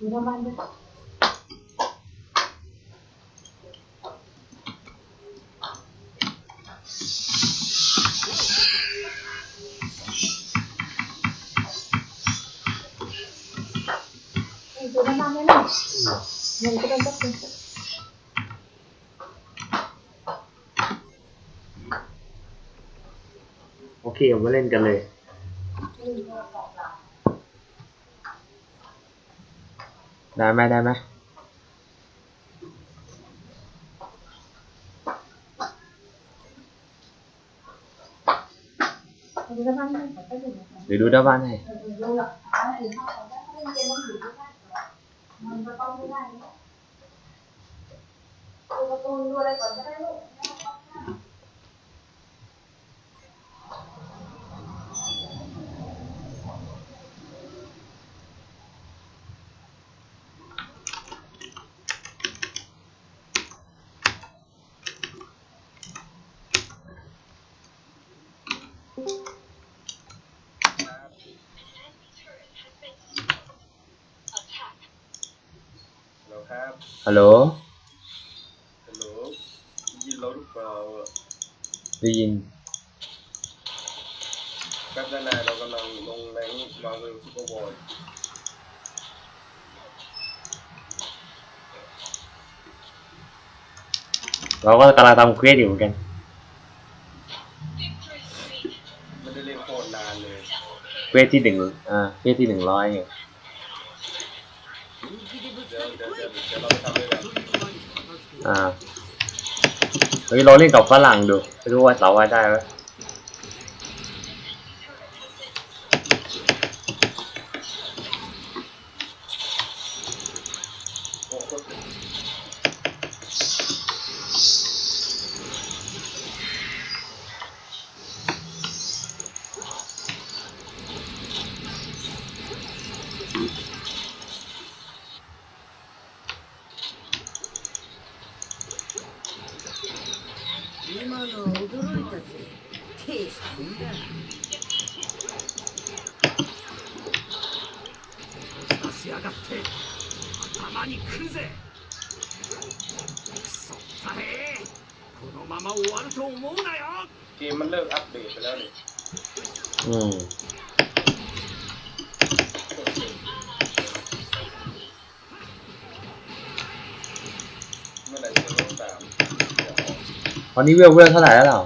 Thì nó đi Itu nama mana? Yang kita ok mà lên cả lời Rồi mai đây mai. Để đuôi đá văn này. Tôi có đây còn cái đấy hello hello Vin lâu lúc vào. Vin. Các cái này nó còn nằm nằm nén vào người không có bồi. Nó có cái là tầm quyết gì không Quyết thì đừng à quyết thì đừng lo anh อ่าเฮ้ยเราเล่นกับฝรั่งดูไม่รู้ว่าสาวว่าได้ไหม 今の驚いたぜ。テイスト。いいな出しやがって。頭にくるぜくそったれこのまま終わると思うなよゲームมันเลิกอัป ตอนนี้เวลเวลเท่าไหร่แล้วเรอ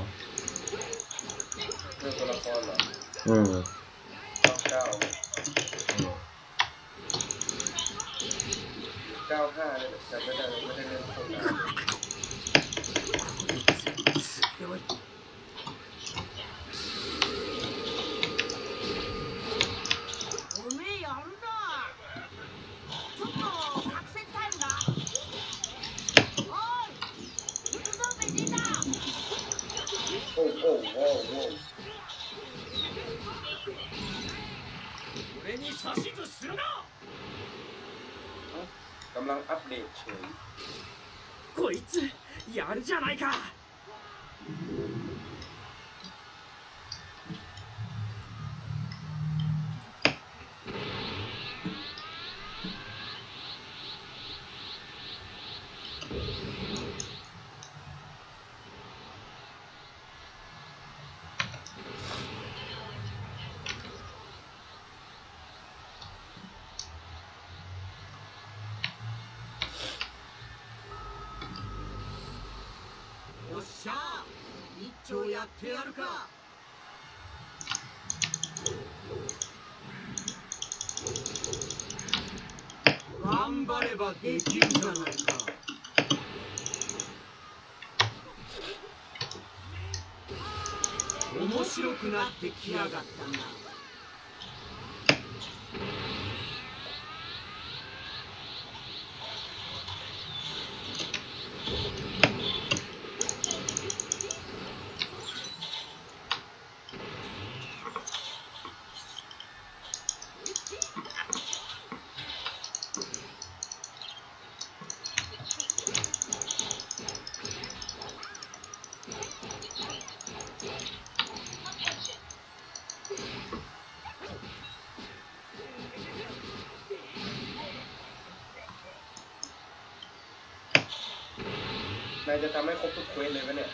จะทำให้ครบทุกเควสเลยไหมเนี่ย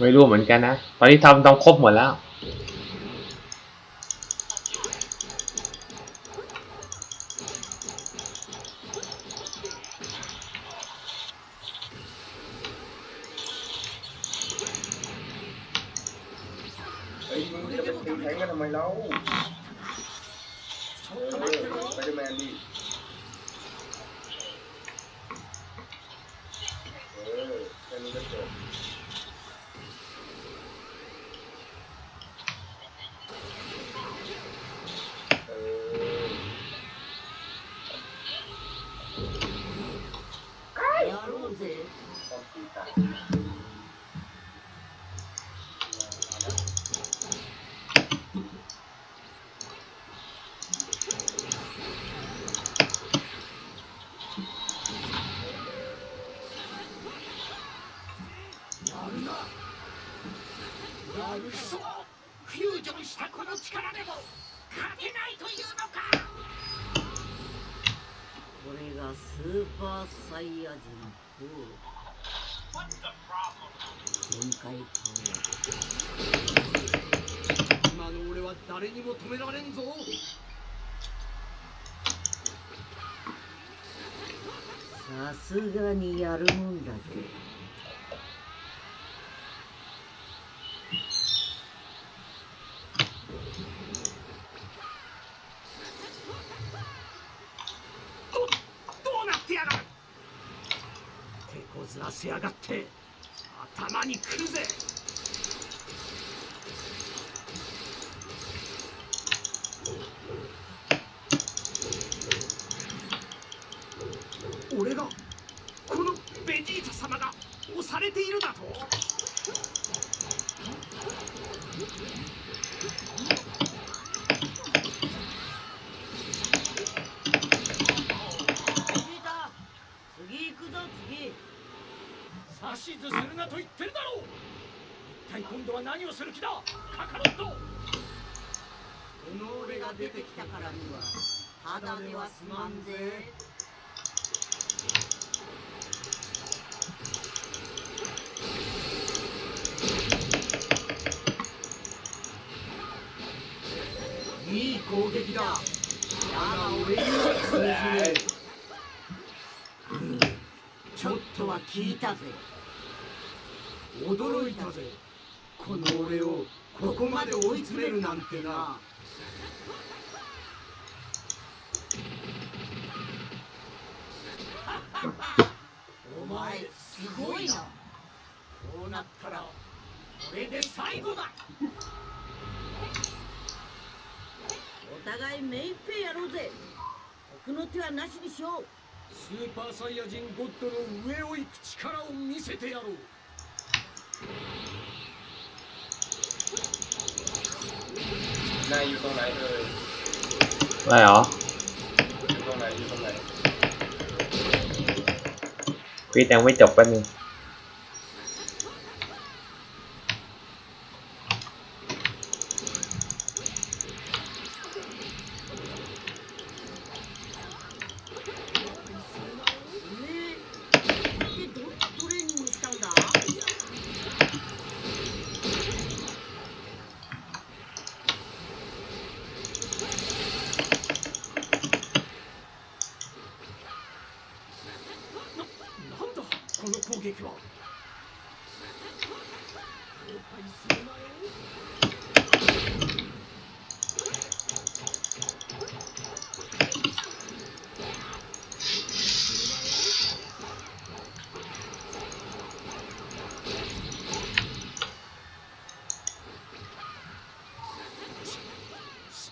ไม่รู้เหมือนกันนะ ตอนนี้ทำต้องครบหมดแล้ว こずらせやがって頭にくるぜ。俺がただ。では済まんぜいい攻撃だ。だ。が俺には通じねえちょっとは聞いたぜ驚いたぜこの俺をここまで追い詰めるなんてな最後だお互い目いっぺいやろうぜ奥の手はなしにしようスーパーサイヤ人ゴッドの上を行く力を見せてやろう นายอยู่ตรงไหนเอ่ย อะไรเหรอ อยู่ตรงไหนอยู่ตรงไหน พี่ยังไม่จบแป๊บนึง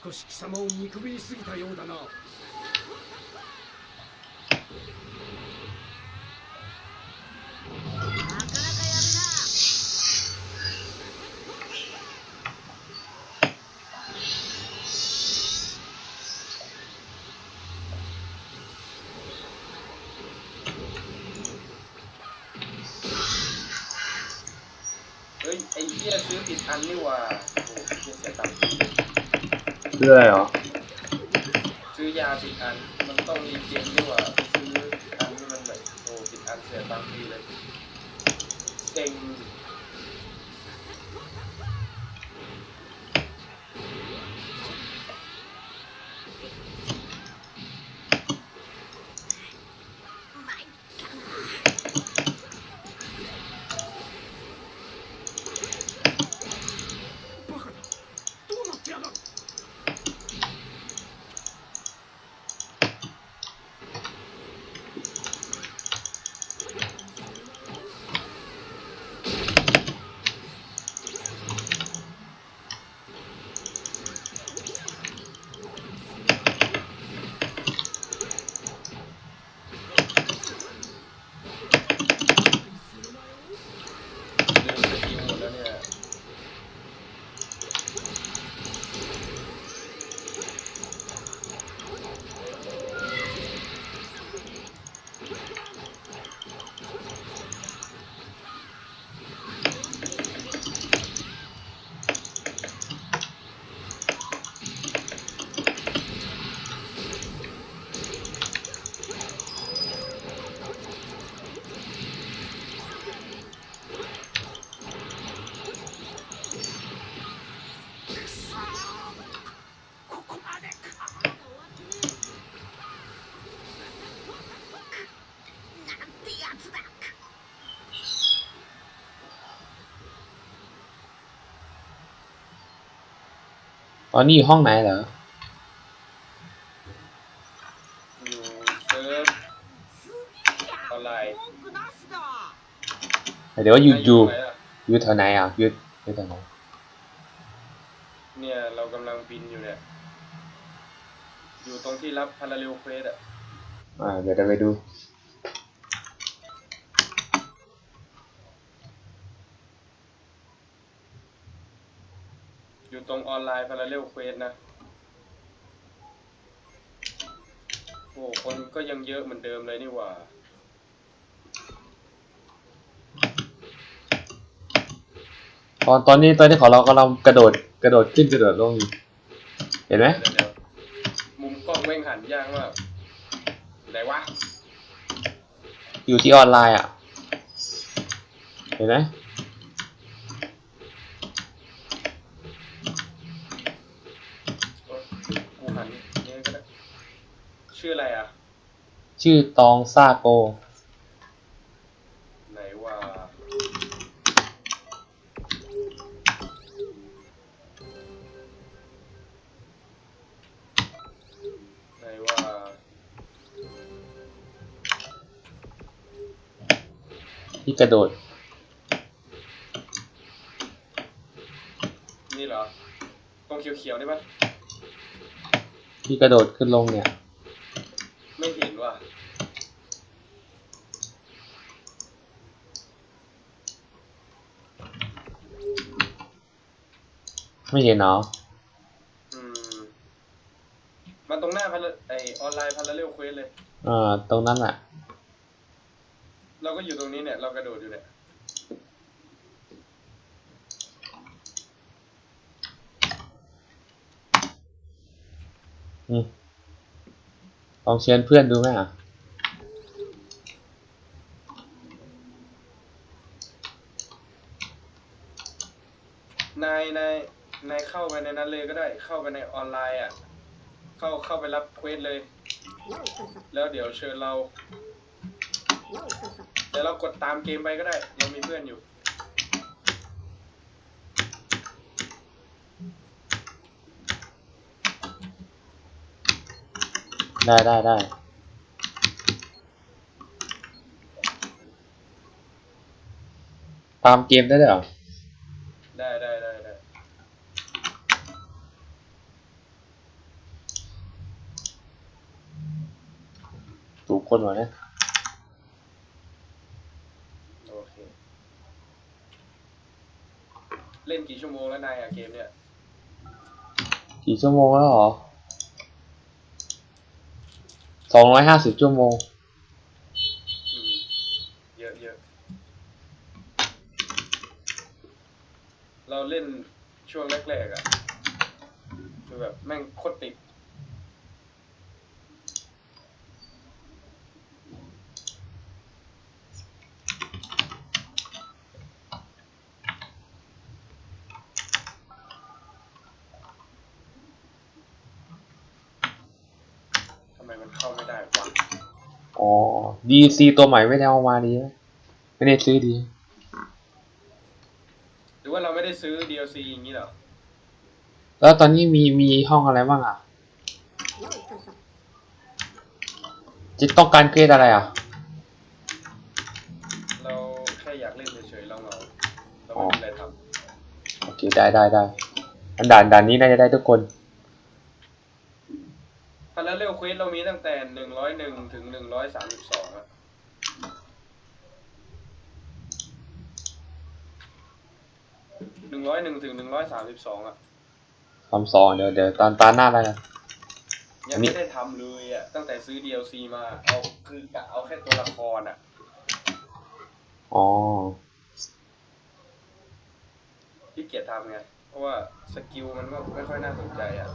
少し貴様を見くびりすぎたようだな。 อนนี้อยู่ห้องไหนเหรออยู่เซิร์ฟออไลเดี๋ยวว่าอยู่อยู่ไอยู่แถวไหนอะอยู่อยู่แถวไหนเนี่ยเรากำลังบินอยู่เนี่ย อยู่ตรงที่รับพาราเรลเฟสอะอ่าเดี๋ยวจะไปดู อยู่ตรงออนไลน์พาราเรลเควสนะ โอ้คนก็ยังเยอะเหมือนเดิมเลยนี่หว่า ตอนตอนนี้ตอนนี้ของเรากำลังกระโดดกระโดดขึ้นกระโดดลงอยู่เห็นไหมเดี๋ยวเดี๋ยวมุมกล้องแม่งหันยากมากไหนวะ อยู่ที่ออนไลน์อะ เห็นไหม โอ๊ยกูหันเนี่ยก็ได้ ชื่ออะไรอะ ชื่อตองซาโก ไหนว่าไหนว่าที่กระโดด นี่เหรอตรงเขียวๆนี่ปะที่กระโดดขึ้นลงเนี่ย ไม่เห็นว่ะ ไม่เห็นเนาะอืมมันตรงหน้าพันไอออนไลน์พันละเร็วเควสเลยอ่าตรงนั้นอะ เราก็อยู่ตรงนี้เนี่ยเรากระโดดอยู่เนี่ยอืมลองเชิญเพื่อนดูไหมอะ นายนาย นายเข้าไปในนั้นเลยก็ได้ เข้าไปในออนไลน์อะ เข้าเข้าไปรับเควสเลย แล้วเดี๋ยวเชิญเรา เดี๋ยวเรากดตามเกมไปก็ได้ เรามีเพื่อนอยู่ ได้ได้ได้ตามเกมได้ด้วยเหรอ ได้ได้ได้ได้ ถูก คนวะเนี่ยโอเค เล่นกี่ชั่วโมงแล้วนายอะเกมเนี่ย กี่ชั่วโมงแล้วเหรอสองร้อยห้าสิบชั่วโมง อืม เยอะเยอะ เราเล่นช่วงแรกๆอะคือแบบแม่งโคตรติด ส ไมมันเข้าไม่ได้วะ อ๋อ DLC ตัวใหม่ไม่ได้เอามาดีไหมไม่ได้ซื้อดี หรือว่าเราไม่ได้ซื้อ DLC อย่างนี้เหรอ แล้วตอนนี้มีมีห้องอะไรบ้างอะจะต้องการเกรดอะไรอะ เราแค่อยากเล่นเฉยๆเราเหงาเราไม่มีอะไรทโอเคได้ได้ได้อันด่านด่านนี้น่าจะได้ทุกคนำพาราเรลเควสเรามีตั้งแต่หนึ่งร้อยหนึ่งถึงหนึ่งร้อยสามสิบสองอะหนึ่งร้อยหนึ่งถึงหนึ่งร้อยสามสิบสองอะทำสองเดี๋ยวเดี๋ยวตอนตาหน้าได้นะยังไม่ได้ทำเลยอะตั้งแต่ซื้อ DLC มา เอาคือกะเอาแค่ตัวละครอะอ๋อที่เกียจทำไง เพราะว่าสกิลมันก็ไม่ค่อยน่าสนใจอะ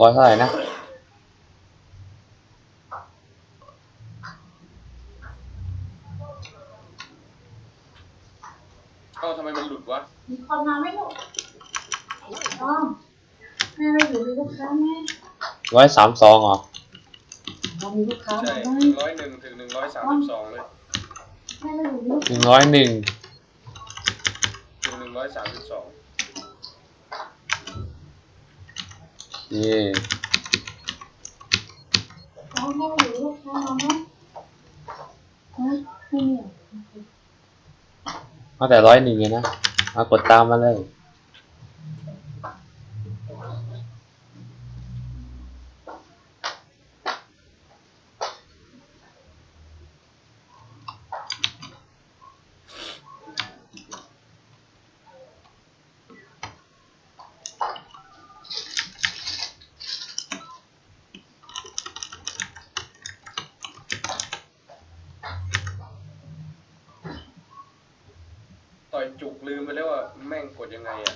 ร้อยเท่าไหร่นะเอ้าทำไมมันหลุดวะ มีคนมาไหมลูกอ๋อแม่เราอยู่มีลูกค้าไหมร้อยสามสองเหรอเรามีลูกค้าใช่ไหมหนึ่งร้อยหนึ่งถึงหนึ่งร้อยสามสิบสองเลยแม่เราอยู่มีลูกหนึ่งร้อยหนึ่งถึงหนึ่งร้อยสามสิบสอง เย่ค้าแม่เราอลูกค้ามาไหมฮะไม่มีเหรอเอาแต่ร้อยหนึ่งเลยนะมากดตามมาเลย ต่อยจุกลืมไปแล้วว่าแม่งกดยังไงอะ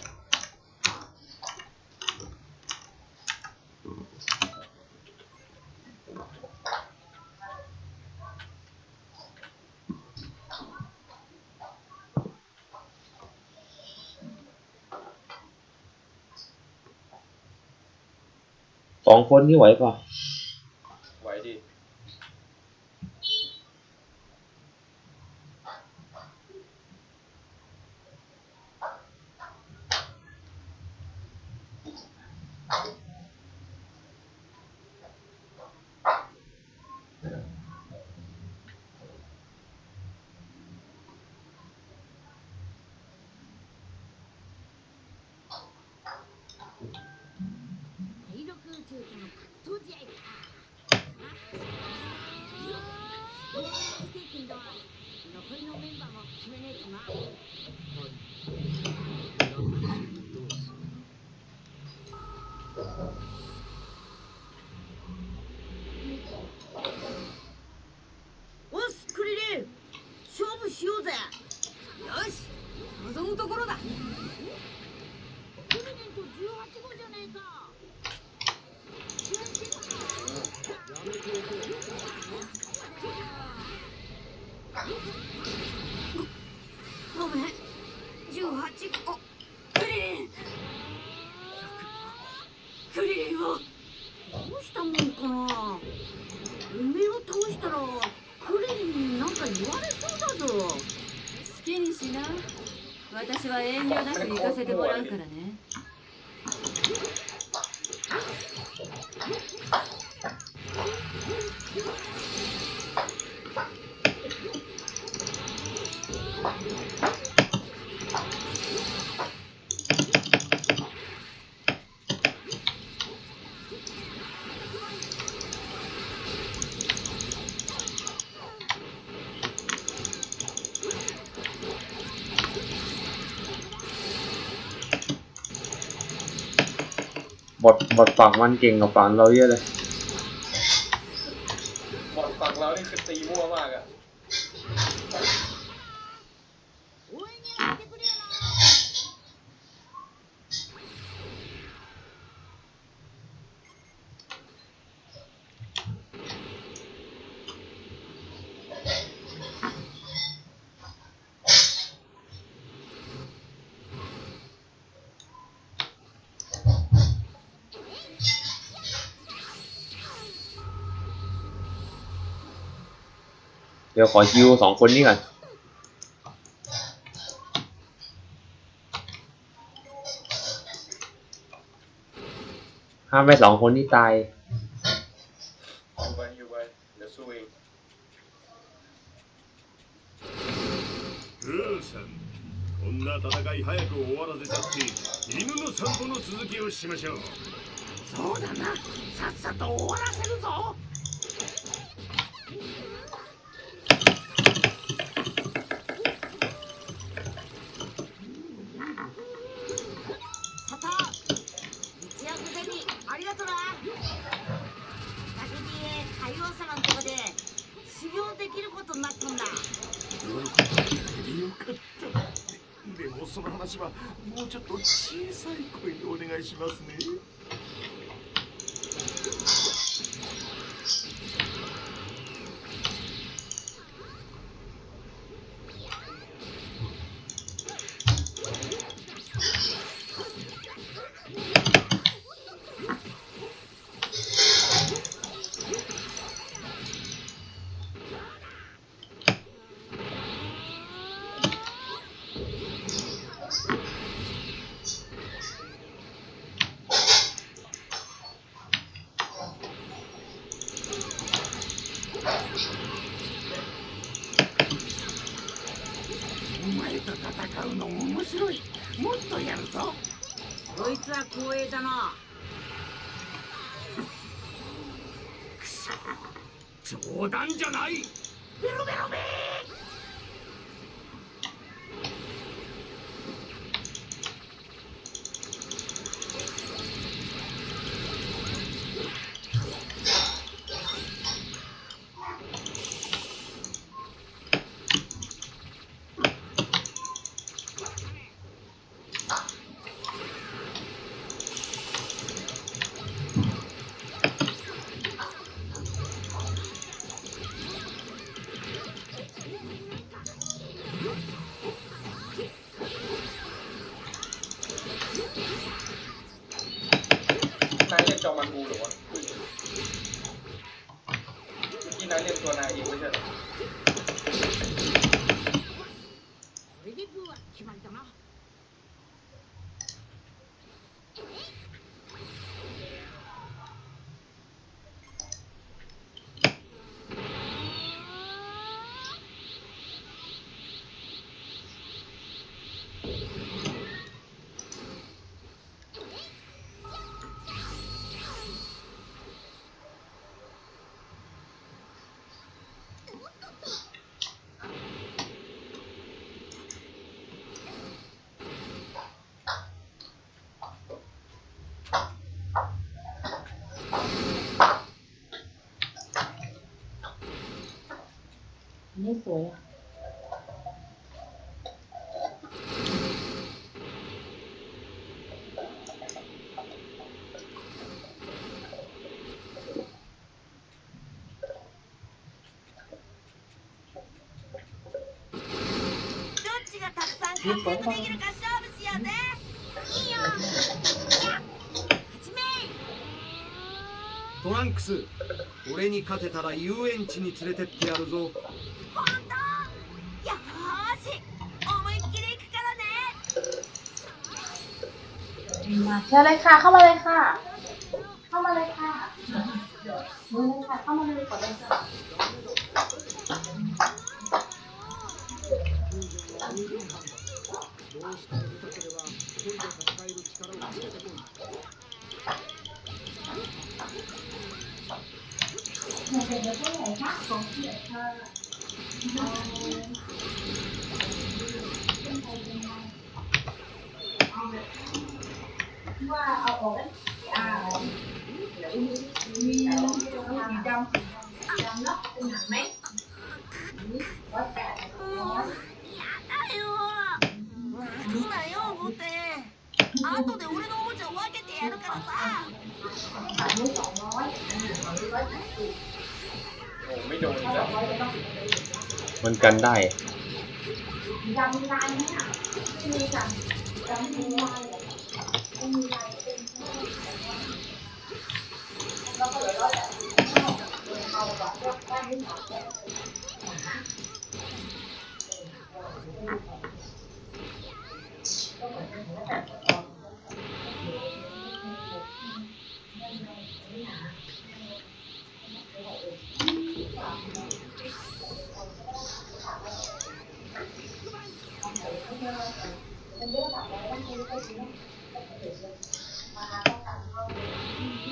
ส องคนนี่ไหวป่ะ 望むところだ。 บทบทฝั่งมันเก่งกว่าฝั่งเราเยอะเลย ดี๋ยวขอคิวสองคนนี้ก่อน ห้ามไปสองคนที่ตาย อยู่ไปอยู่ไปเดี๋ยวสู้เอง グーさんこんな戦い早く終わらせちゃって犬の散歩の続きをしましょうそう きることにな。った。んだよかった。でもその話はもうちょっと小さい声でお願いしますね。อันนี่สวยอ่ะ どっちがたくさん活躍できるか勝負しようぜいいよじゃあ始めトランクス俺に勝てたら遊園地に連れてってやるぞ มาเชิญเลยค่ะ เข้ามาเลยค่ะ เข้ามาเลยค่ะมือเลยค่ะ เข้ามาเลยกดเลยค่ะ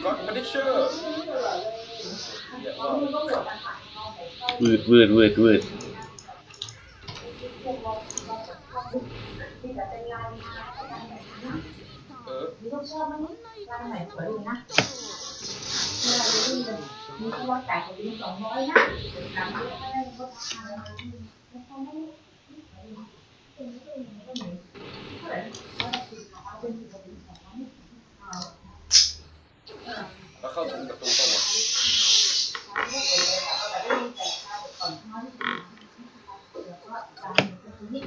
ก็ไม่ได้เเข้าถึงประตูตรงวะ ไม่เป็นเลยเอาแต่ได้ยินแต่ข่าวก่อนเช้าที่แล้วก็ตามตัวนี้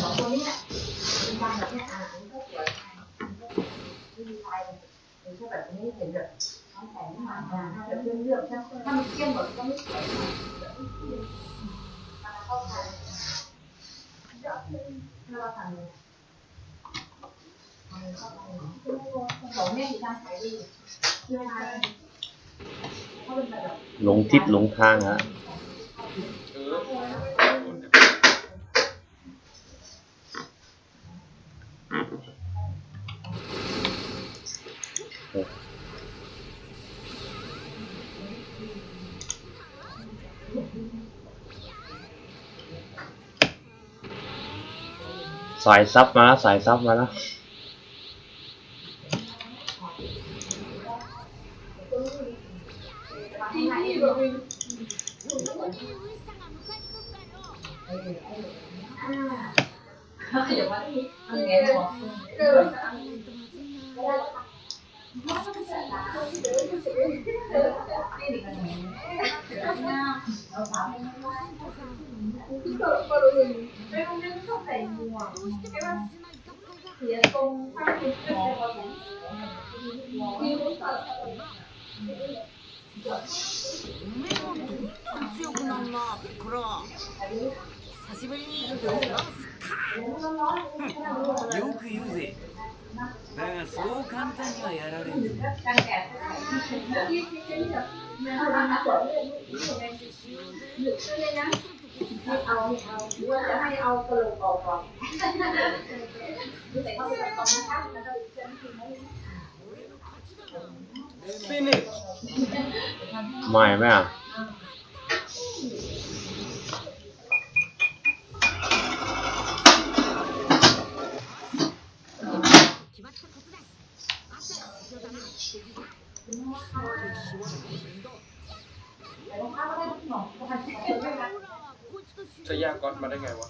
สองตัวนี้แหละเป็นการแบบนี้อ่านก็สวยไม่มีใครเป็นแค่แบบนี้เห็นแบบน้องแต่งมาถ้าแบบเรื่องเรื่องถ้าถ้ามันเข้มหมดก็ไม่สวยมันเข้าใจถ้าเราทำ หลงทิศหลงทางฮะสายซับมาแล้วสายซับมาแล้ว どん。どん強くなるなピッコロ久しぶりにフランスよく言うぜだがそう簡単にはやられんぞ การแกะที่ที่ที่แบบมันสวยเลยหยุดเลยนะให้เอาเอาว่าจะให้เอากระโหลกออกก่อนดูแต่เขาเป็นตอนนะคะแล้วก็เส้นที่ไม่ ฟินิช ไม่ไหมอ่ะ จะยากก๊อตมาได้ไงวะ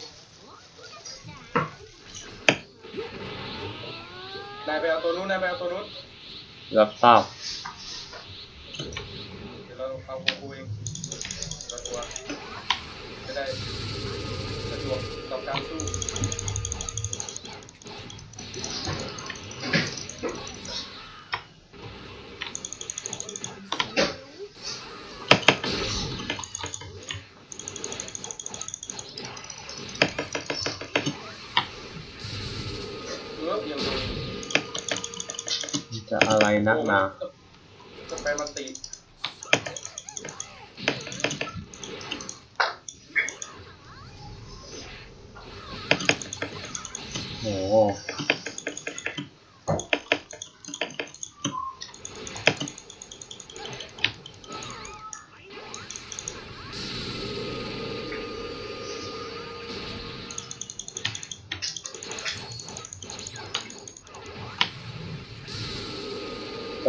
เลยนะมาสองเลยอะนายไปเอาตัวนู้นนายไปเอาตัวนู้นรับทราบเดี๋ยวเราเอาโคคูเองเราตัวจะได้สะดวกต่อการสู้ จะอะไรนักหนา จะไปมันติ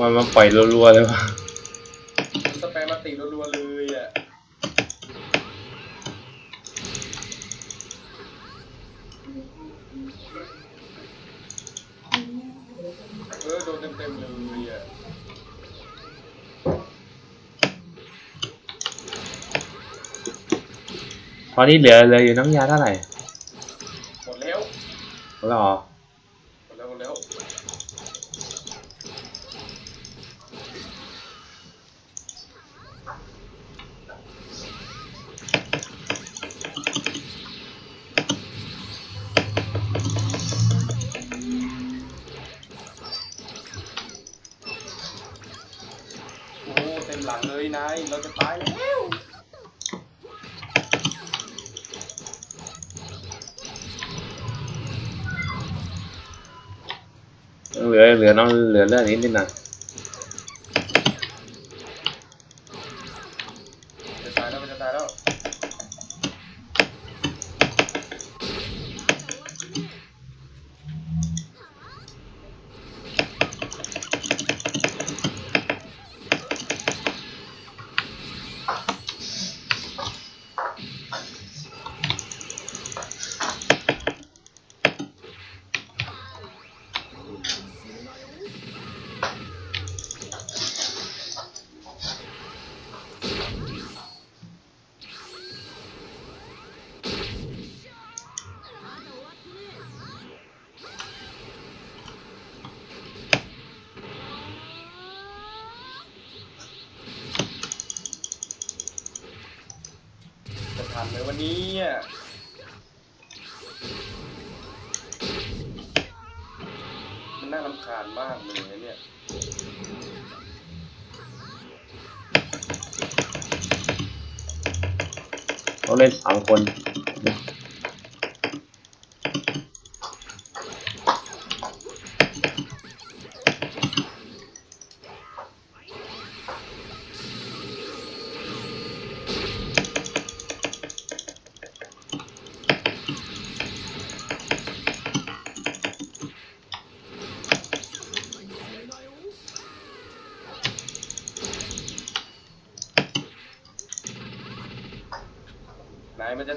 มันมาปล่อยรัวๆเลยวะสแปมมาตีรัวๆเลยอะเออโดนเต็มๆเลยอะตอนนี้เหลือเลยออยู่น้ำยาเท่าไหร่หมดแล้วหมดแล้วเหรอ เหลือเ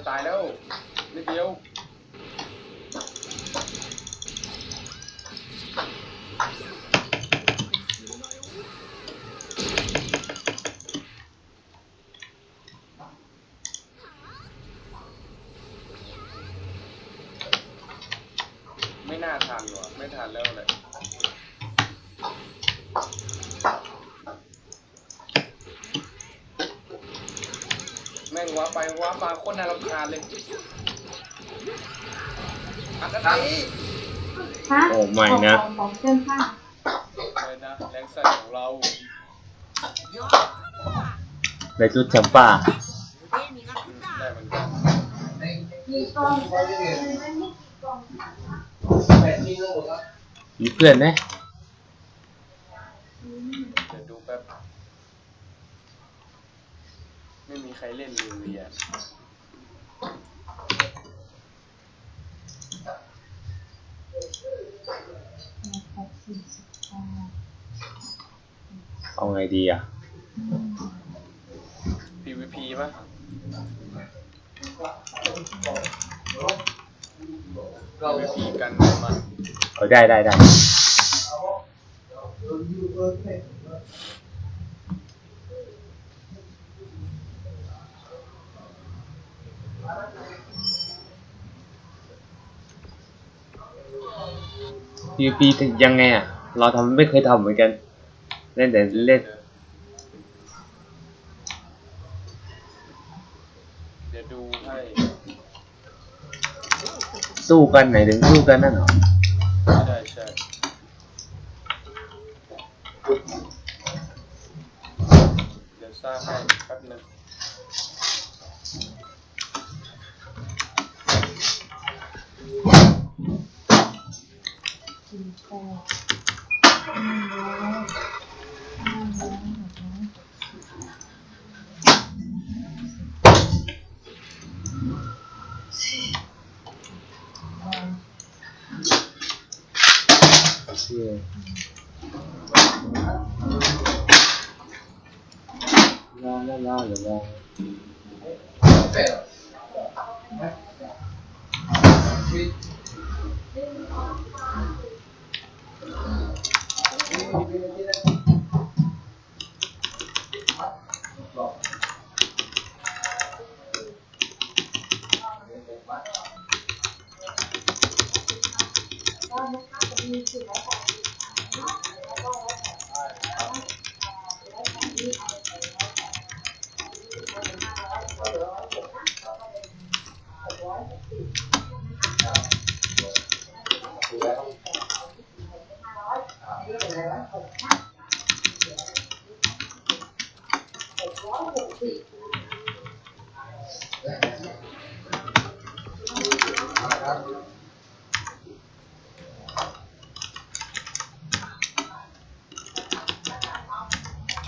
ตายแล้วนิดเดียว ไม่น่าทันว่ะ ไม่ทันแล้วแหละแม่งำบากคนน่ารำคาญเลยอันนั้ฮะโอ้ไม่นะ ของของเพื่อนค่ะเลยนใส่ของเราในชุดแชมป้าเปลี่อนไหม ได้ได้ได้พีพียังไงอะ เราทำไม่เคยทำเหมือนกัน เล่นแต่เล่นเดี๋ยวดูให้สู้กันไหนถึงสู้กันนั่นเหรอ ใช่ใช่เดี๋ยวสร้างให้แป๊บนึง สี่แปดหนึ่งร้อยห้าร้อยหกร้อย เชื่อลาลาลาลาลา เ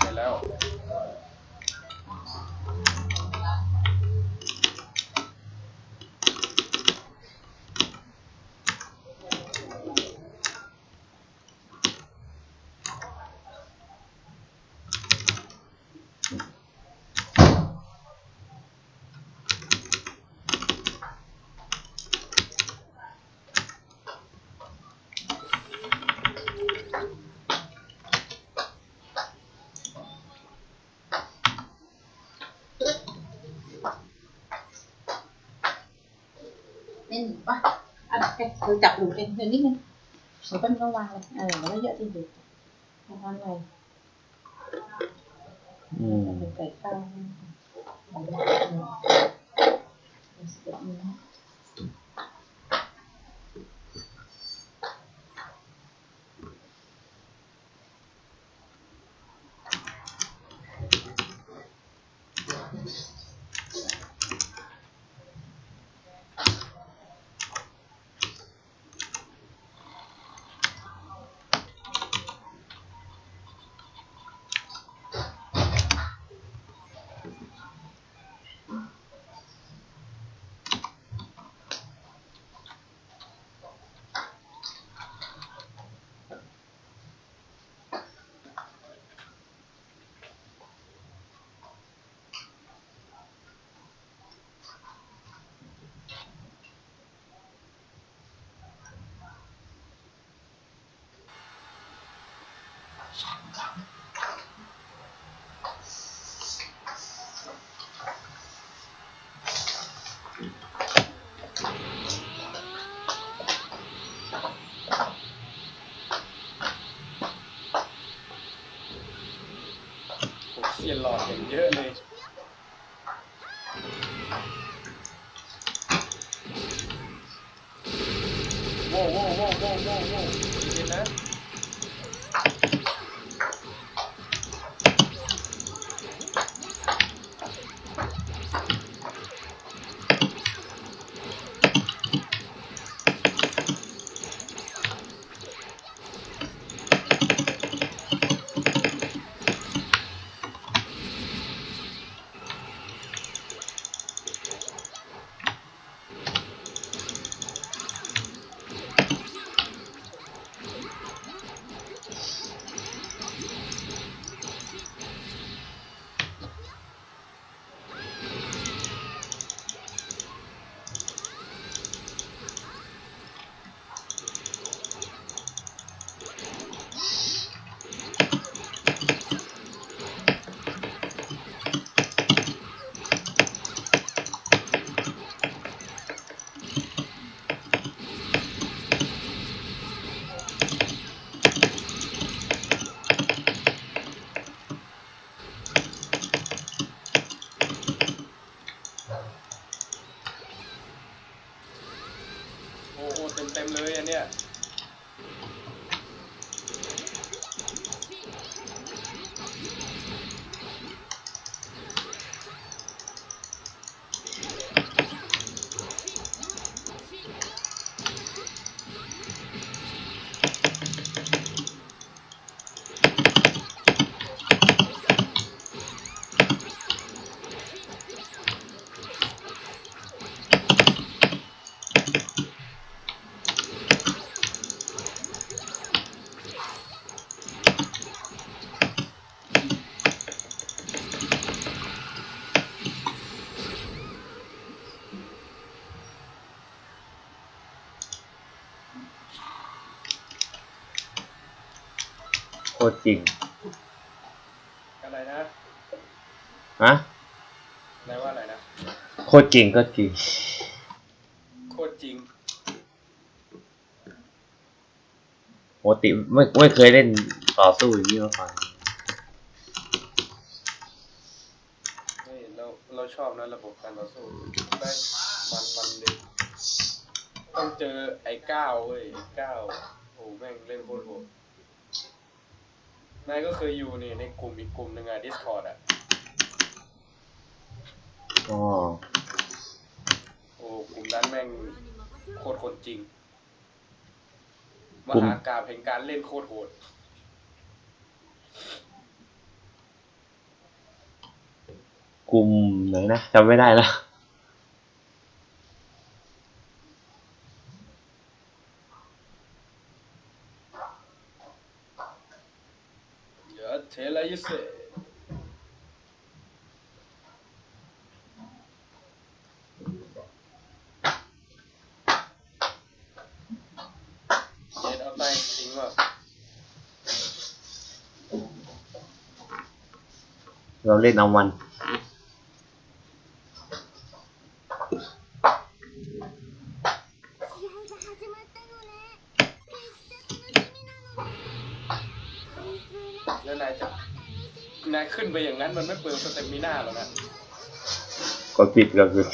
ใช่แล้ว เล่นหนูปะ อะแกเธอจับหนูเองเดี๋ยวนิด เต็มๆเลยอันเนี้ย ตรจริง อะไรนะฮะนายว่าอะไรนะ โคตรจริงก็จริง โคตรจริงปกติไม่ไม่เคยเล่นต่อสู้อย่างนี้มาก่อน เฮ้ยเราเราชอบนะระบบการต่อสู้ได้มันมันเลยต้องเจอไอ้ก้าวเว้ยไอ้ก้าวโอ้แม่งเล่นโคตรโหด นายก็เคยอยู่นี่ในกลุ่มอีกกลุ่มหนึ่งอะ Discord อะอ๋อโอ้กลุ่มนั้นแม่งโคตรคนจริงมกลุ่มหากราบแห่งการเล่นโคตรโหดกลุ่มไหนนะจำไม่ได้แล้ว เดี๋ยวเทเลยิเซเย็นเอาใต้จริงว่ะ เราเล่นเอามันแล้วนายจะนายขึ้นไปอย่างนั้นมันไม่เปลือง stamina หรอกนะกดปิดก็คือ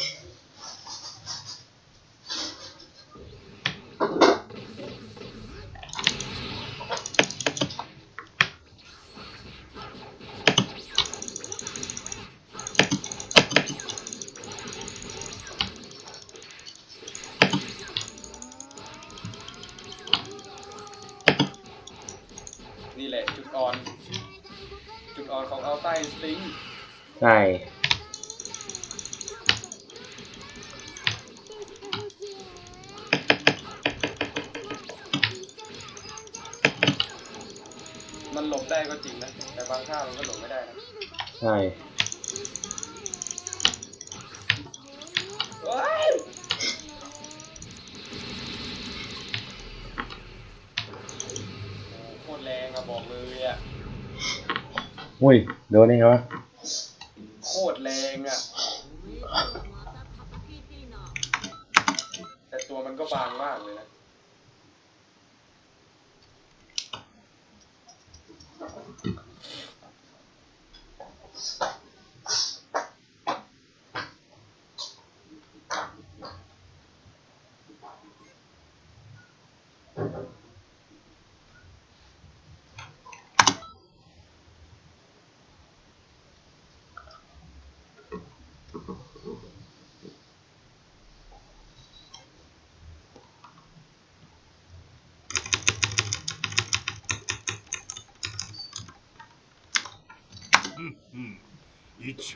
ยโ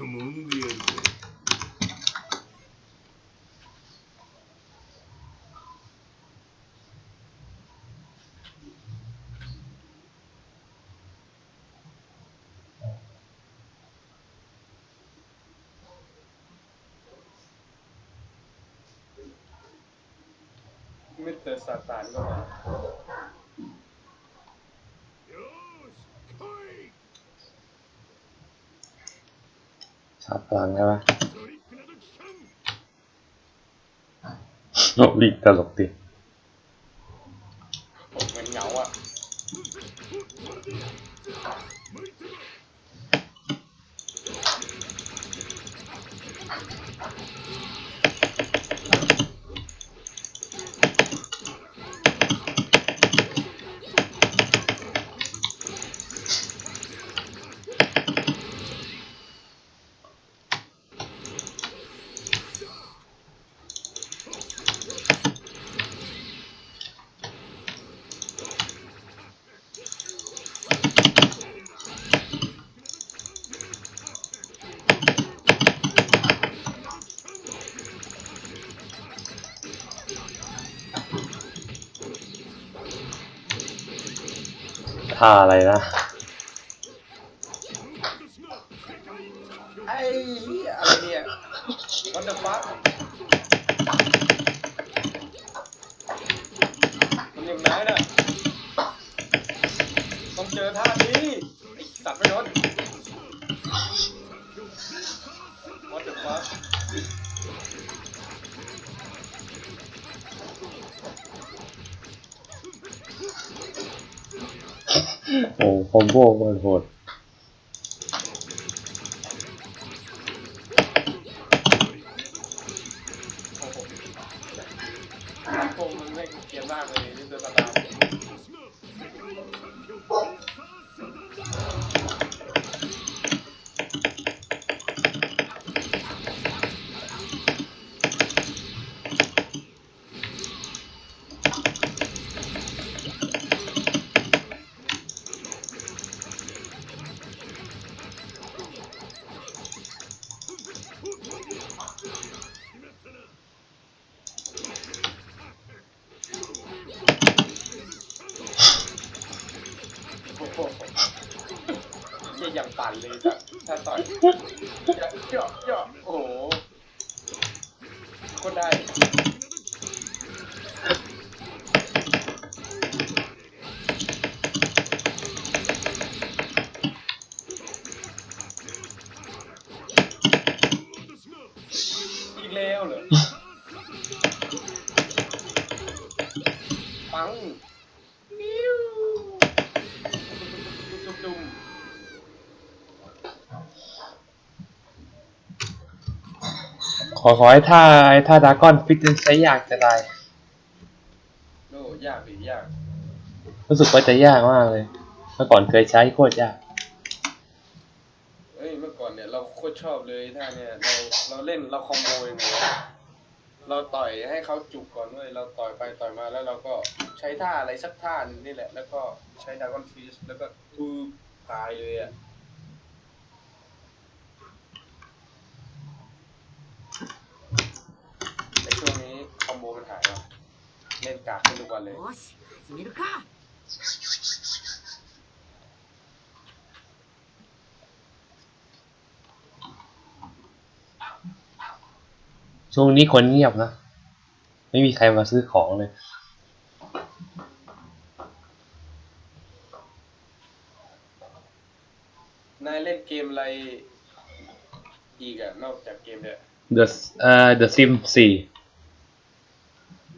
O mundo erguer. É Meta tá essa tarde, né? สามพลังใช่ไหมโลกลีกตลกดี ท่าอะไรนะ forward hole conhece อขอให้ท่าไอ้ท่าดากอนฟิตใช้ยากจะได้โอ้ยากหรือยาก รู้สึกว่าจะยากมากเลย เมื่อก่อนเคยใช้โคตรยาก เอ้ยเมื่อก่อนเนี่ยเราโคตรชอบเลยท่าเนี่ยเราเราเล่นเราคอมโบอย่างเงี้ยเราต่อยให้เขาจุกก่อนเว้ยเราต่อยไปต่อยมาแล้วเราก็ใช้ท่าอะไรสักท่าหนึงนี่แหละ แล้วก็ใช้ดากอนฟิสแล้วก็ทูตายเลยอะในช่วงนี้คอมโบมันหายว่ะเล่นกากทุกวันเลยช่วงนี้คนเงียบนะ ไม่มีใครมาซื้อของเลยนายเล่นเกมอะไรอีกอะนอกจากเกมเนี่ย The เอ่อ The Sims 4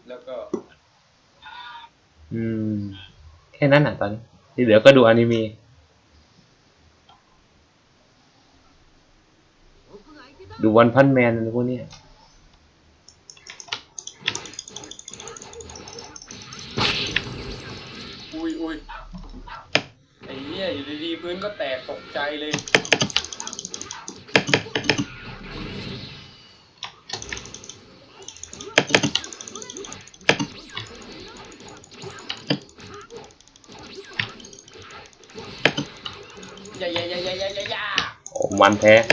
แล้วก็ อืม แค่นั้นอะตอนที่เหลือก็ดูอนิเมะดูวันพันแมนอะพวกนี้อุ้ยอุ้ยไอ้เนี่ยอยู่ดีๆพื้นก็แตกตกใจเลย Ủa, mạnh thế.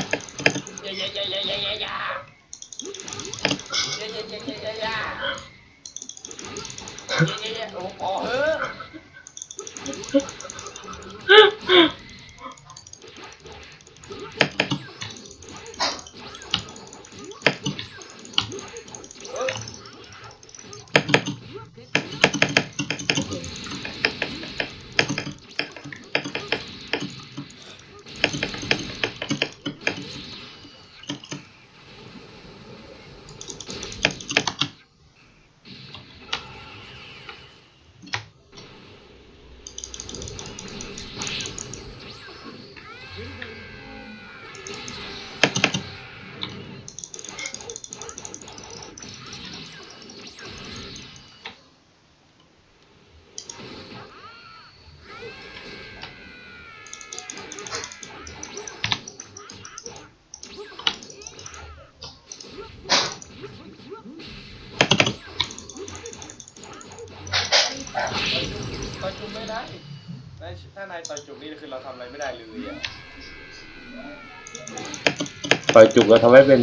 ปล่อยจุกแล้วทำให้เป็น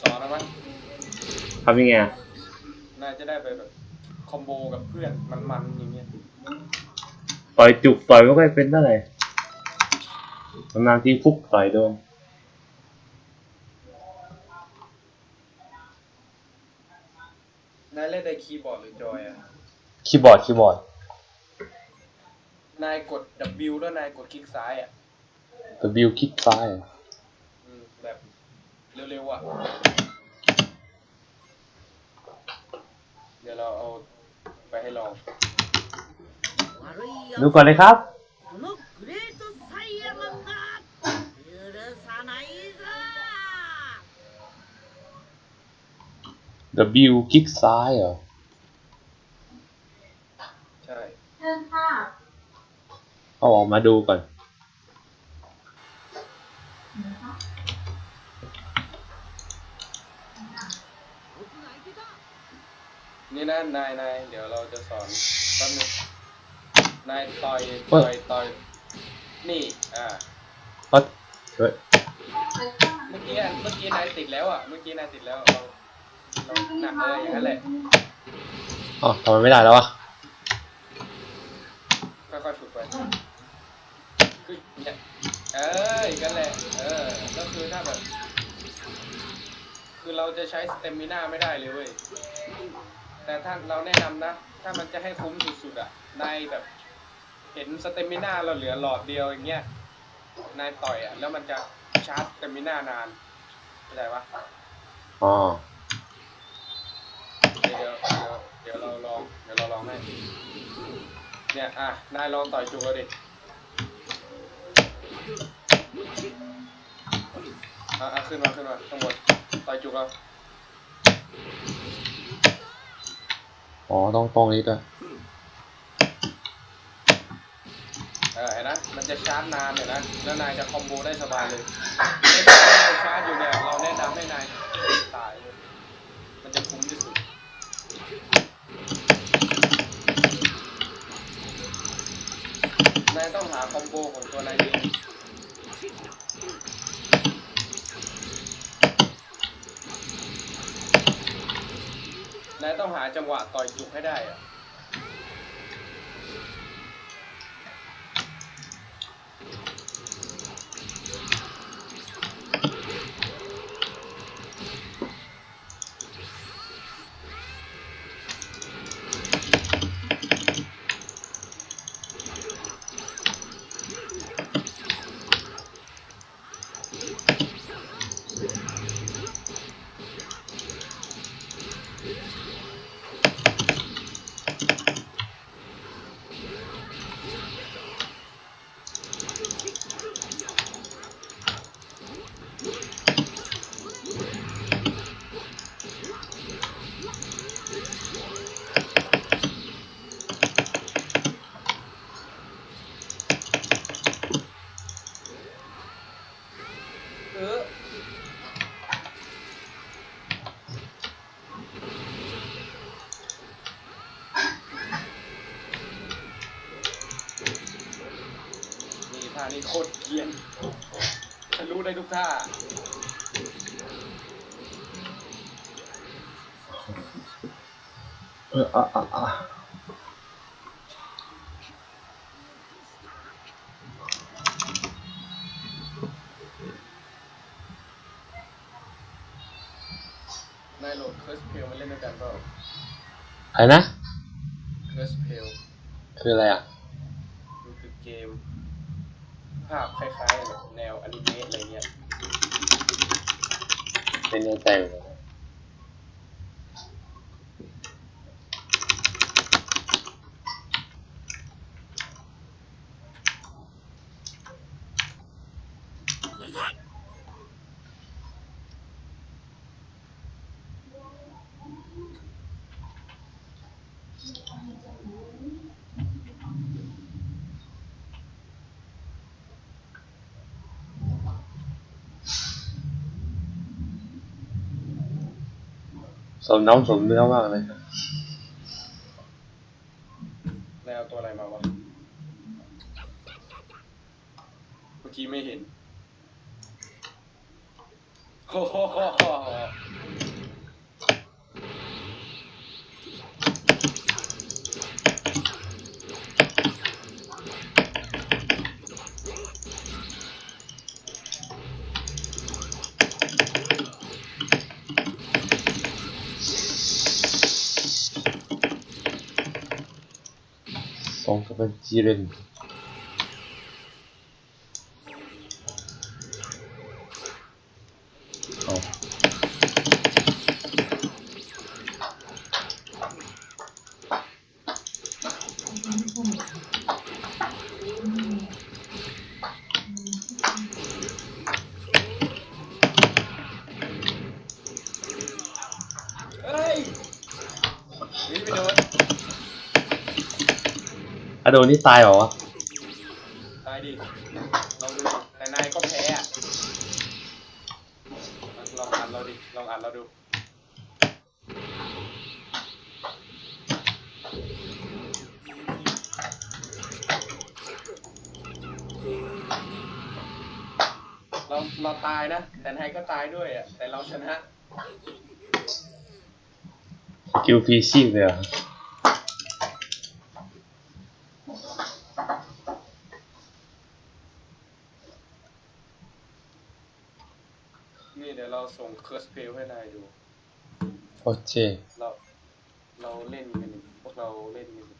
สอนนะมั้ยทำยังไงอะนายจะได้ไปแบบ combo กับเพื่อนมันๆอย่างเงี้ยปล่อยจุกต่อยไม่ค่อยเป็นเท่าไหร่นานๆทีฟุกต่อยโดนนายเล่นในคีย์บอร์ดหรือจอยอะคีย์บอร์ดคีย์บอร์ด นายกด W แล้วนายกดคลิกซ้ายอะ W คลิกซ้ายอะ อืมแบบเร็วๆอ่ะ เดี๋ยวเราเอาไปให้ลอง 悪いや ดูก่อนเลยครับ このグレートサイヤマンが許さないぞ W คลิกซ้ายเหรอ ใช่ เชิญค่ะ เอาออกมาดูก่อน นี่นะนายนายเดี๋ยวเราจะสอนแป๊บนึงนายต่อยเอ้ต่อยยต่อยนี่อ่าก็เฮ้ยเมื่อกี้อะเมื่อกี้นายติดแล้วอะเมื่อกี้นายติดแล้วเราเราหนักเลยอย่างนั้นแหละอ๋อทำไมไม่ได้แล้ววะค่อยๆฝึกไปคือเนี่ยเอออย่างนั้นแหละเออก็คือถ้าแบบ คือเราจะใช้ stamina ไม่ได้เลยเว้ย แต่ถ้าเราแนะนำนะ ถ้ามันจะให้คุ้มสุดๆอะนายแบบ เห็น stamina เราเหลือหลอดเดียวอย่างเงี้ยนายต่อยอะแล้วมันจะชาร์จ stamina นานเข้าใจปะอ๋อเดี๋ยวเดี๋ยวเดี๋ยวเราลองเดี๋ยวเราลองให้เนี่ยอะนายลองต่อยจุกเราดิอะอะขึ้นมาขึ้นมาข้างบนต่อยจุกเรา อ๋อ ต้องตรงนี้ด้วยเออเห็นนะ มันจะชาร์จนานเห็นนะ แล้วนายจะคอมโบได้สบายเลยไอ้ที่เราชาร์จอยู่เนี่ย เราแนะนำให้นายตายเลยมันจะคุ้มที่สุดนายต้องหาคอมโบของตัวนายเอง นายต้องหาจังหวะต่อยจุกให้ได้อะ โคตรเกรียนฉันรู้ได้ทุกท่า เอออะอะอะนายโหลดเคิร์สเพลมาเล่นด้วยกันเปล่าอะไรนะ เคิร์สเพลคืออะไรอะ มันคือเกม ภาพคล้ายๆแบบแนวอนิเมะอะไรเงี้ย ไม่แมือนกันสมน้ำสมเนื้อมากเลยครับนายเอาตัวอะไรมาวะ เมื่อกี้ไม่เห็นโอ้โหสอง กับเป็นจีเรนเอา โดนนี่ตายเหรอวะตายดิลองดูแต่นายก็แพ้อะลองอ่านเราดิลองอ่านเราดูเราเราตายนะ แต่นายก็ตายด้วยอะแต่เราชนะสกิลพีชีพเลยเหรอ นี่ เดี๋ยวเราส่งเคิร์สเพลให้นายดู โอเค เรา เราเล่นกันอยู่พวกเราเล่นกันอยู่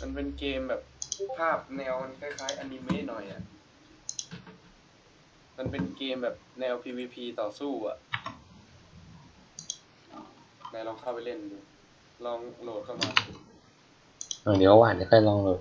มันเป็นเกมแบบภาพแนวมันคล้ายๆอนิเมะหน่อยอะ มันเป็นเกมแบบแนว PVP ต่อสู้อะนายลองเข้าไปเล่นดู ลองโหลดเข้ามาเดี๋ยวหวานจะค่อยลองโหลด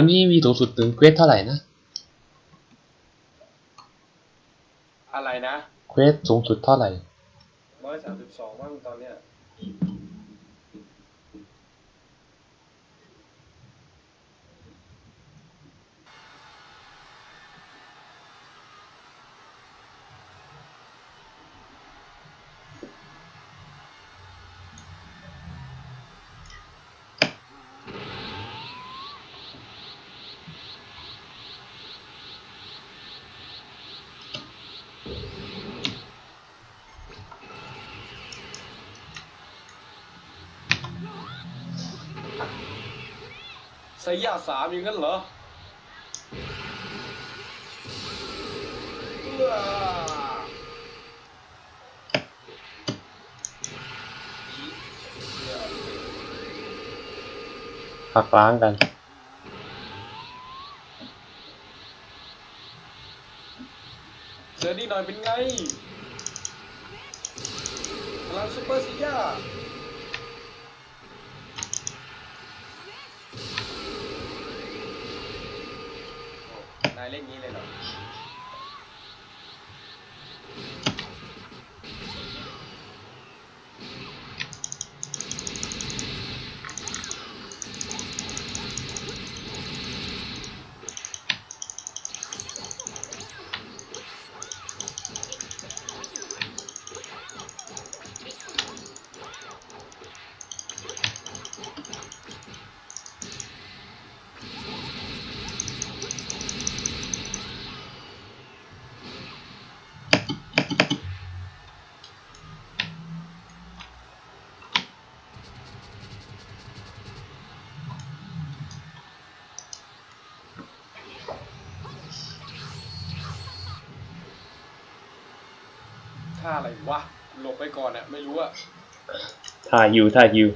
วันนี้มีสูงสุดถึง quest เท่าไหร่นะ อะไรนะ quest สูงสุดเท่าไหร่ร้อยสามสิบสอง ไซย่าสามอย่างนั้นเหรอเอื้อหักล้างกันเจอดีหน่อยเป็นไงพลังซูเปอร์ไซย่า เล่นนี้เลยเหรอ ก่อนอะไม่รู้อะท่าฮิวท่ายอยู่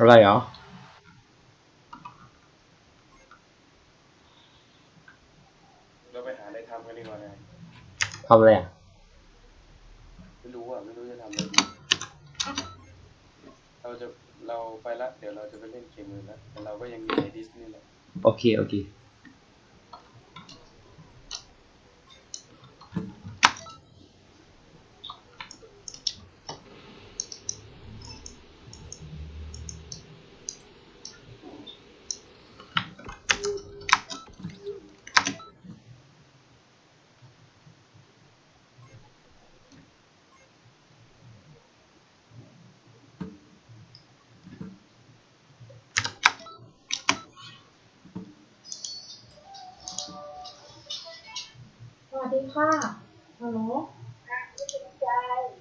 อะไรเหรอเราไปหาอะไรทำกันดีกว่านะทำอะไรอะไม่รู้อะไม่รู้จะทำอะไรดีเราจะเราไปละเดี๋ยวเราจะไปเล่นเกมอื่นละแต่เราก็ยังอยู่ในดิสนีย์แหละโอเค โอเค ฮัลโหลค่ะ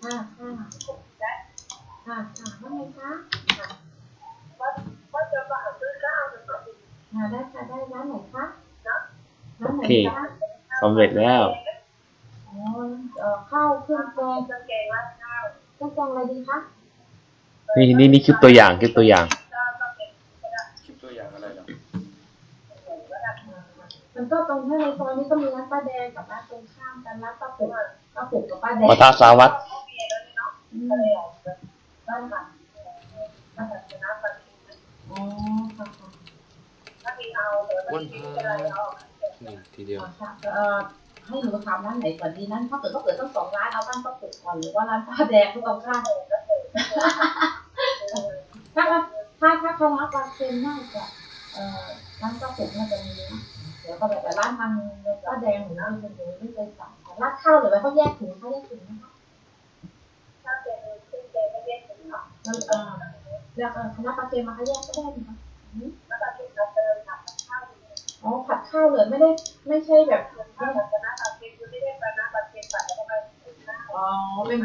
ค่ะค่ะค่ะว่าไงคะว่าจะมาซื้อข้าวจะมาได้ค่ะได้ร้านไหนคะร้านไหนโอเคคะสำเร็จแล้วอ๋อเอ่อข้าวเครื่องแกงเครื่องแกงราดข้าวเครื่องแกงอะไรดีคะนี่นี่นี่คลิปตัวอย่างคลิปตัวอย่าง คลิปตัวอย่างอะไรเหรอ มันก็ตรงที่ในซอยนี้ก็มีร้านป้าแดงกับร้านตรงข้ามกันร้านป้าปุกป้าปุกกับป้าแดงวัฒสาวัตรอืมบ้านค่ะบ้านชนะปันอ๋อค่ะค่ะวันพานี่ทีเดียวค่ะเอ่อให้หนูถามร้านไหนก่อนดีนั้นถ้าเกิดก็เกิดต้องสองร้านเอาบ้านป้าปุกก่อนหรือว่าร้านป้าแดงทุกตรงข้ามถ้าถ้าถ้าคณะปลาเค็มน่าจะเอ่อร้านป้าปุกน่าจะมีนะเดี๋ยวก็แบบแต่ร้านทางป้าแดงหนูไม่เคยดูไม่เคยสั่งแต่ร้านข้าวหรือว่าเขาแยกถุงเขาแยกถุงนะคะถ้าเป็นเครื่องแกงก็แยกถุงค่ะเออแล้วคณะปลาเค็มมาเขาแยกก็ได้นะคะแล้วปลาเค็มเราเติมผัดข้าวอ๋อผัดข้าวเลยไม่ได้ไม่ใช่แบบข้าวคณะปลาเค็มคือไม่ได้คณะปลาเค็มผัดแล้วก็อ๋อเป็น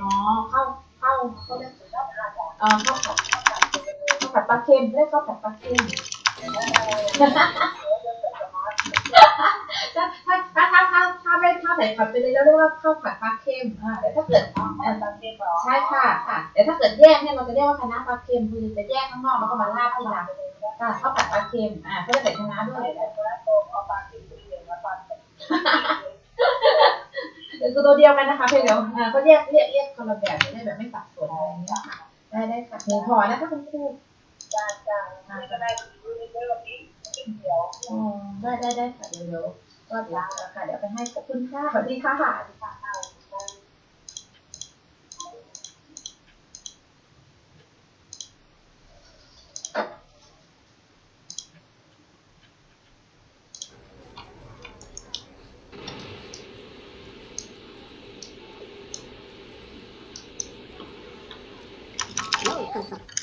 อ๋อข้าวข้าวเขาเรียกข้าวผัดอ๋อข้าวผัดข้าวผัดปลาเค็มเรียกข้าวผัดปลาเค็ม ถ้าถ้าถ้าถ้าถ้าถ้าไม่ถ้าใส่ผัดไปเลยแล้วเรียกว่าข้าวผัดปลาเค็มอ่าแต่ถ้าเกิดอ๋อปลาเค็มใช่ค่ะค่ะแต่ถ้าเกิดแยกเนี่ยเราจะเรียกว่าคณะปลาเค็มคือจะแยกข้างนอกแล้วก็มาราดที่หลังค่ะข้าวผัดปลาเค็มอ่าก็จะใส่คณะด้วยคือตัวเดียวกันนะคะเพียงเดียวอ่าก็แยกเรียกเรียกคนละแบบจะได้แบบไม่สับสนอะไรอย่างเงี้ยค่ะได้ได้ค่ะหนึ่งห่อนะคะคุณครูจ้าจ้าก็ได้ อ๋อได้ได้ได้ค่ะเดี๋ยวเดี๋ยวก็เดี๋ยวค่ะเดี๋ยวไปให้ขอบคุณค่ะสวัสดีค่ะสวัสดี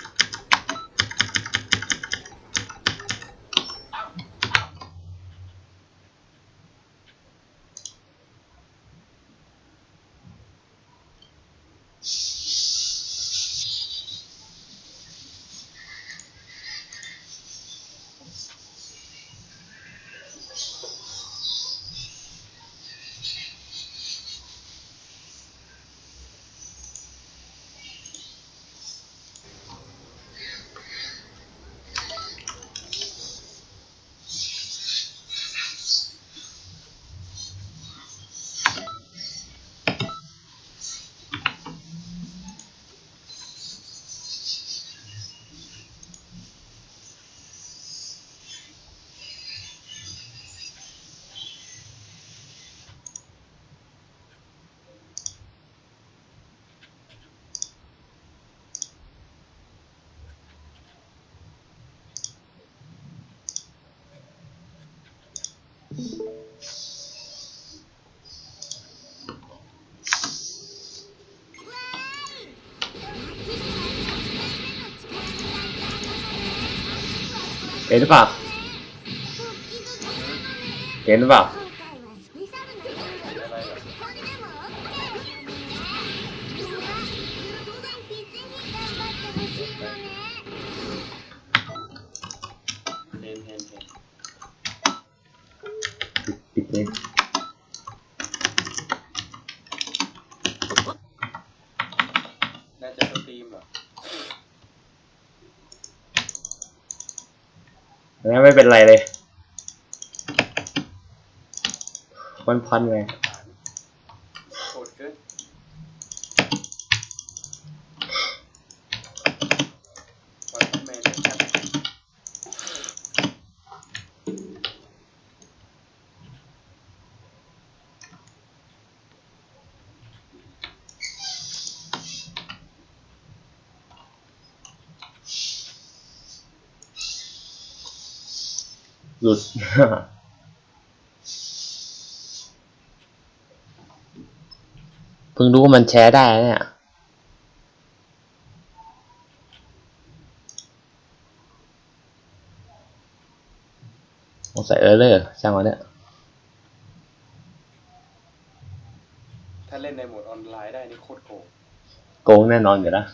เห็นหรือ เป็นไรเลยมันพันไงโหดเกินวันแมนชัด หลุด เพิ่งรู้ว่ามันแชร์ได้นะเนี่ยสงสัยเออเลอร์ช่างมันเนี่ย ถ้าเล่นในโหมดออนไลน์ได้นี่โคตรโกง โกงแน่นอนอยู่แล้ว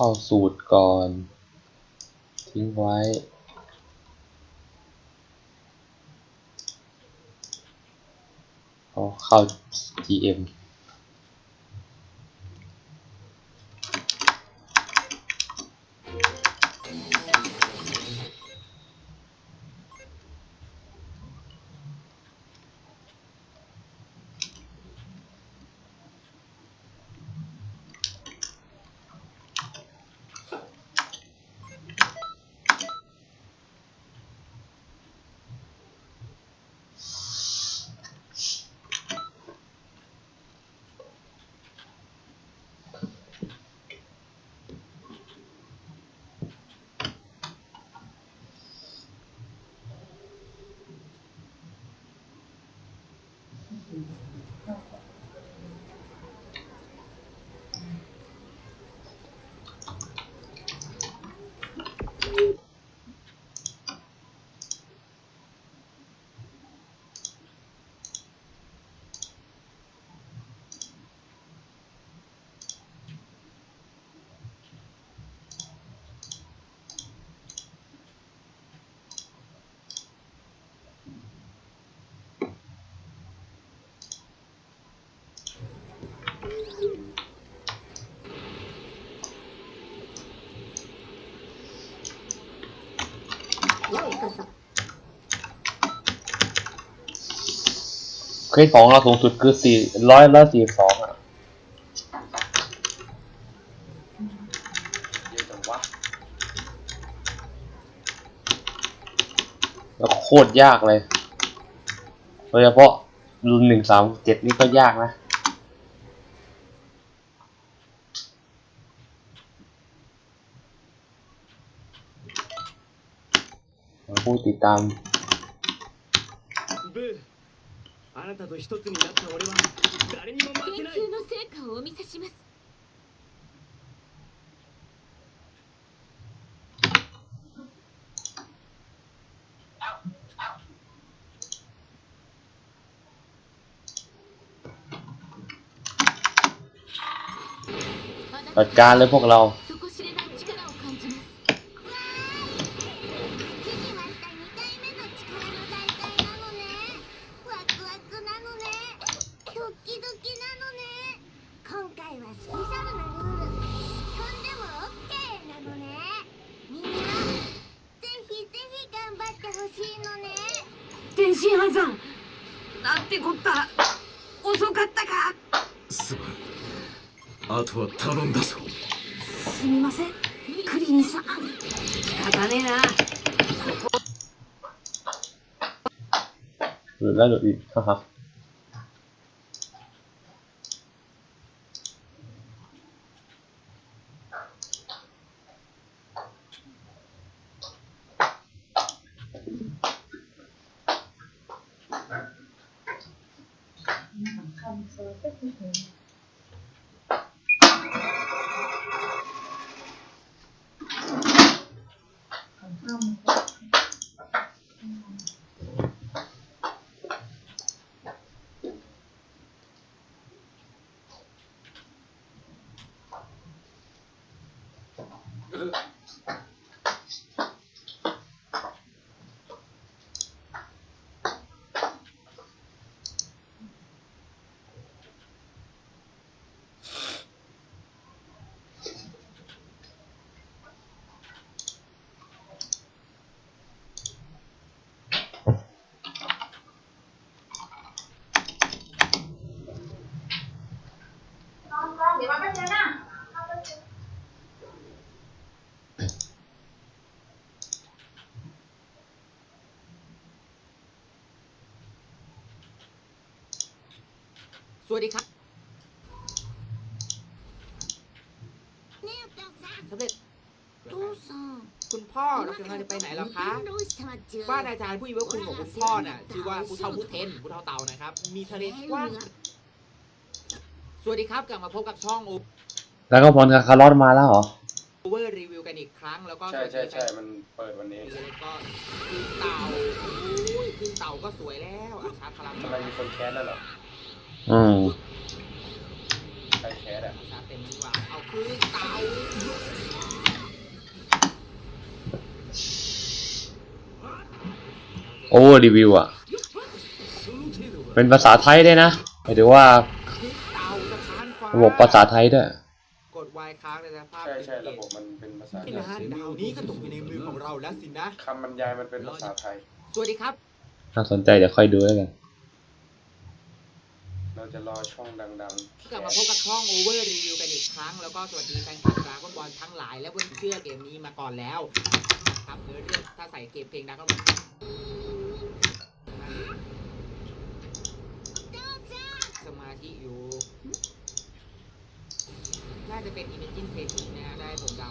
เข้าสูตรก่อน ทิ้งไว้เอาเข้า GM เคสของเราสูงสุดคือสี่ร้อยละสี่สองอะแล้วโคตรยากเลยโดยเฉพาะรุ่นหนึ่งสามเจ็ดนี่ก็ยากนะ ผู้ติดตาม と一つになった俺は誰にも負けない研究の成果をお見せしますあな จัดการเลยพวกเรา Good. สวัสดีครับสำเร็จคุณพ่อเราจะไปไหนแล้วคะว่าอาจารย์ผู้อิวคุณของคุณพ่อน่ะชื่อว่าผู้เท่าผู้เทนผู้เท่าเตานะครับ มีทะเลกว้างสวัสดีครับกลับมาพบกับช่องโอแล้วก็พลกับคาร์ลอดมาแล้วเหรอโอเวอร์รีวิวกันอีกครั้งแล้วก็ใช่ใช่ใช่มันเปิดวันนี้แล้วก็ขึ้เต่าขึ้นเต่าก็สวยแล้วอาชาพลังอะไรมีคนแคสแล้วเหรอ อืมใครแคสอะอาชาร์จเต็มดีกว่าเอาขึ้นเต่าโอ้รีวิวอะ เป็นภาษาไทยด้วยนะหมายถึงว่าขึ้นเต่าสะพานฟ้าระบบภาษาไทยด้วย กดวายค้างในสภาพใช่ใช่ระบบมันเป็นภาษาที่นะดาวนี้ก็ตกอยู่ในมือของเราแล้วสินะ คำบรรยายมันเป็นภาษาไทย สวัสดีครับน่าสนใจเดี๋ยวค่อยดูแล้วกัน เราจะรอช่องดังๆกลับมาพบกับช่อง Over Review กันอีกครั้ง แล้วก็สวัสดีแฟนคลับดราก้อนบอลทั้งหลาย และวันเชื่อเกมนี้มาก่อนแล้วครับเนื้อเรื่องถ้าใส่เกมเพลงดราก้อนบอลสมาธิอยู่ น่าจะเป็น Imagine Painting นะฮะได้ผมเดา